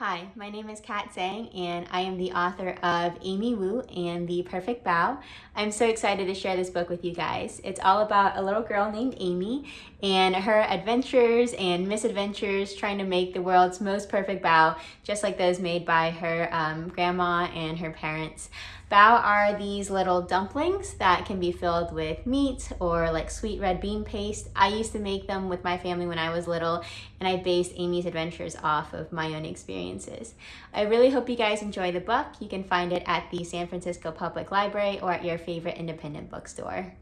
Hi, my name is Kat Zhang and I am the author of Amy Wu and The Perfect Bao. I'm so excited to share this book with you guys. It's all about a little girl named Amy and her adventures and misadventures trying to make the world's most perfect bao, just like those made by her um, grandma and her parents. Bao are these little dumplings that can be filled with meat or like sweet red bean paste. I used to make them with my family when I was little and I based Amy's adventures off of my own experiences. I really hope you guys enjoy the book. You can find it at the San Francisco Public Library or at your favorite independent bookstore.